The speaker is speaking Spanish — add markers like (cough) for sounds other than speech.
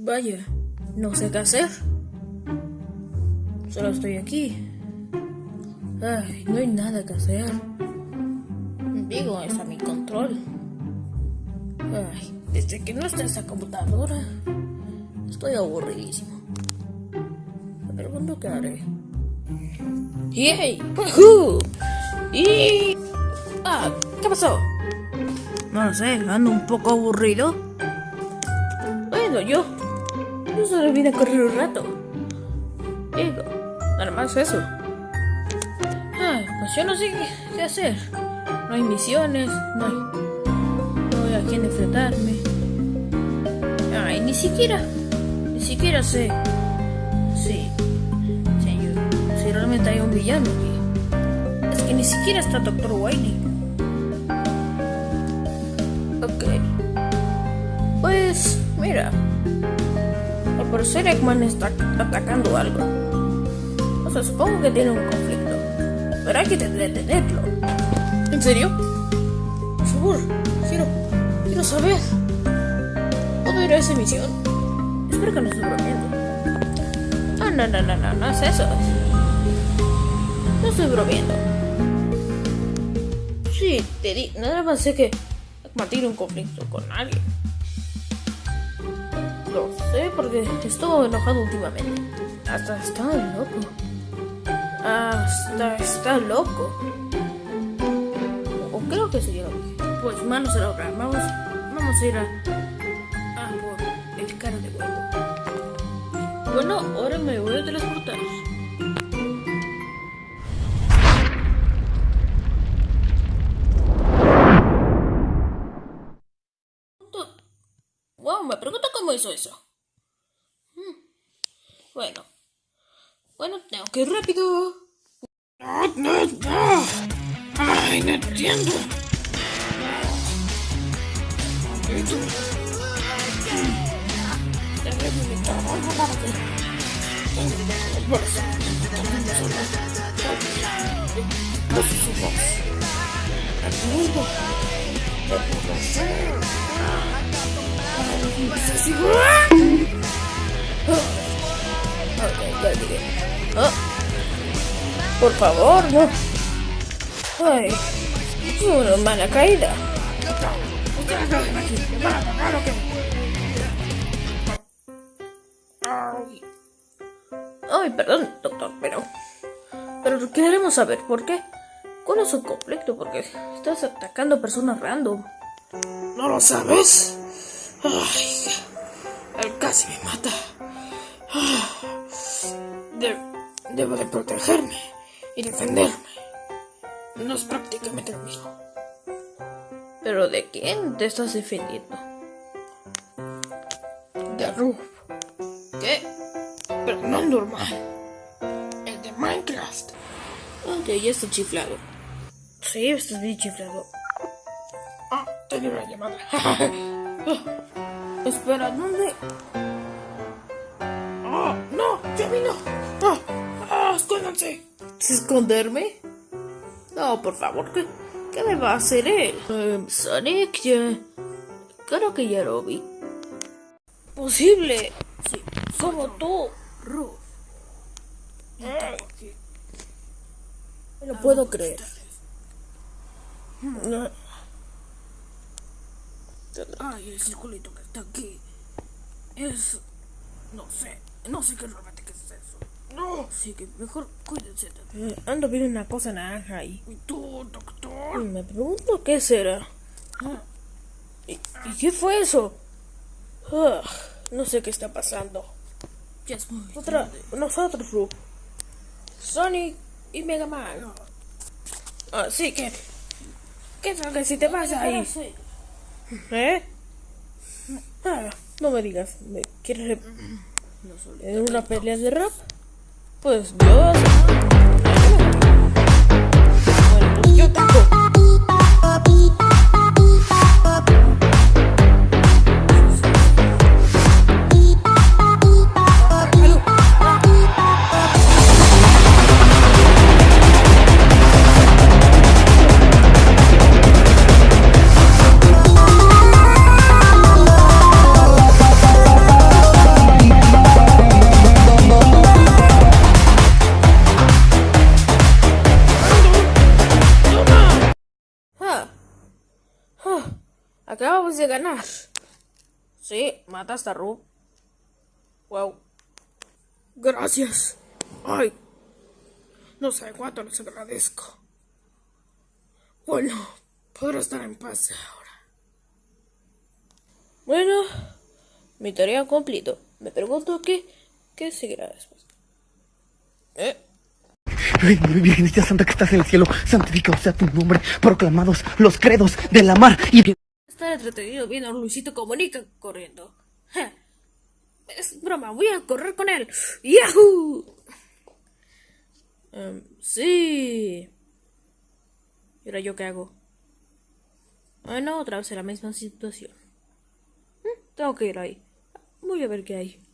Vaya, no sé qué hacer. Solo estoy aquí. Ay, no hay nada que hacer. Digo, es a mi control. Ay, desde que no está esa computadora, estoy aburridísimo. Me pregunto qué haré. ¡Yay! ¡Woohoo! ¡Y! Ah, ¿qué pasó? No lo sé, ando un poco aburrido. Bueno, yo. Yo solo vine a correr un rato. Digo, nada más eso. Ay, pues yo no sé qué, hacer. No hay misiones, no hay. No hay a quién enfrentarme. Ay, ni siquiera. Ni siquiera sé. Sí. Yo- si realmente hay un villano aquí. Es que ni siquiera está Dr. Wiley. Ok. Pues, mira. Parecer Eggman está atacando algo. O sea, supongo que tiene un conflicto. Pero hay que detenerlo. ¿En serio? Por favor, quiero, quiero saber. ¿Puedo ir a esa misión? Espero que no esté bromeando. Ah, no, no, no, no, no es eso. No estoy bromeando. Sí, te di. Nada más sé que Eggman tiene un conflicto con alguien. Lo sé porque estuvo enojado últimamente. Hasta está loco. Hasta está loco. O creo que que. Pues manos a la obra. Vamos, vamos a ir a. a por el cara de huevo. Bueno, ahora me voy a transportar. Cómo eso. Hmm. Bueno. Bueno, tengo que ir rápido. No, no, no. Ay, no entiendo. Por favor, no. Ay, una mala caída. Ay, perdón, doctor, pero. Pero queremos saber por qué. ¿Cuál es su conflicto? Porque estás atacando personas random. ¿No lo sabes? Ay, él casi me mata. Ah, de- debo de protegerme y defenderme. No es prácticamente lo mismo. ¿Pero de quién te estás defendiendo? De Roof. ¿Qué? Pero no normal. El de Minecraft. Ok, ya está chiflado. Sí, estás bien chiflado. Ah, tenía una llamada. (laughs) Espera, ¿dónde? ¡Oh, no! ¡Ya vino! ¡Ah! ¡Ah! ¡Escóndanse! ¿Esconderme? No, por favor, ¿qué, qué me va a hacer él? Em, Sonic, ya... Creo que ya lo vi. Posible. Sí, como tú, Ruth. No lo puedo creer. No. Ay, el circulito que está aquí. Es. No sé. No sé qué realmente qué es eso. No. Así que mejor cuídense. Eh, ando viendo una cosa naranja ahí. ¿Y tú, doctor? Me pregunto qué será. ¿Y, y qué fue eso? Ugh, no sé qué está pasando. Ya es muy Otra, tarde. nosotros, Ru. Sonic y Mega Man. Así que. ¿Qué tal que si te vas ahí? ¿Eh? Ah, no me digas, ¿me quieres en una pelea de rap? Pues yo. Bueno, pues yo tampoco. Acabamos de ganar. Sí, mataste a Rub. Wow. Gracias. Ay, no sé cuánto les agradezco. Bueno, podré estar en paz ahora. Bueno, mi tarea cumplido. Me pregunto qué, qué seguirá después. ¿Eh? Virgencita Santa que estás en el cielo, santificado sea tu nombre, proclamados los credos de la mar y Estar entretenido viendo a Luisito Comunica corriendo. Es broma, voy a correr con él. ¡Yahoo! Em, sí. ¿Y ahora yo qué hago? Bueno, otra vez en la misma situación. Mm, Tengo que ir ahí. Voy a ver qué hay.